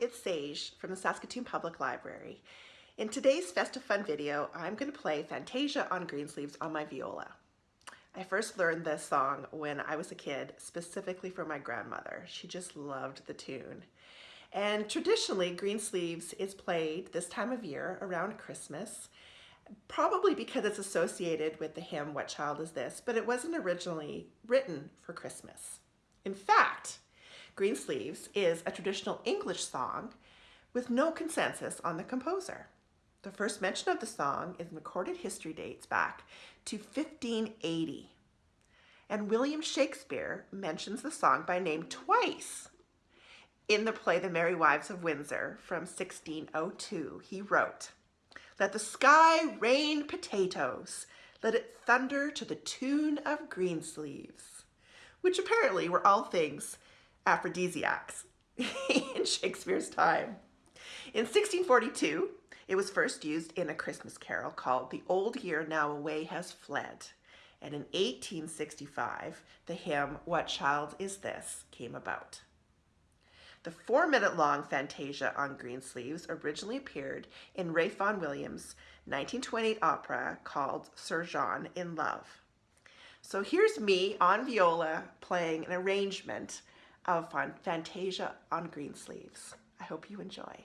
it's Sage from the Saskatoon Public Library. In today's Festive Fun video, I'm going to play Fantasia on Greensleeves on my viola. I first learned this song when I was a kid, specifically for my grandmother. She just loved the tune. And traditionally, Greensleeves is played this time of year around Christmas, probably because it's associated with the hymn, What Child Is This? But it wasn't originally written for Christmas. In fact, Greensleeves is a traditional English song with no consensus on the composer. The first mention of the song in recorded history dates back to 1580. And William Shakespeare mentions the song by name twice. In the play The Merry Wives of Windsor from 1602, he wrote, Let the sky rain potatoes, let it thunder to the tune of Greensleeves, which apparently were all things aphrodisiacs in Shakespeare's time. In 1642, it was first used in a Christmas carol called The Old Year Now Away Has Fled. And in 1865, the hymn, What Child Is This, came about. The four-minute-long Fantasia on Greensleeves originally appeared in Ralph Vaughan Williams' 1928 opera called Sir John in Love. So here's me on viola playing an arrangement of Fantasia on Greensleeves. I hope you enjoy.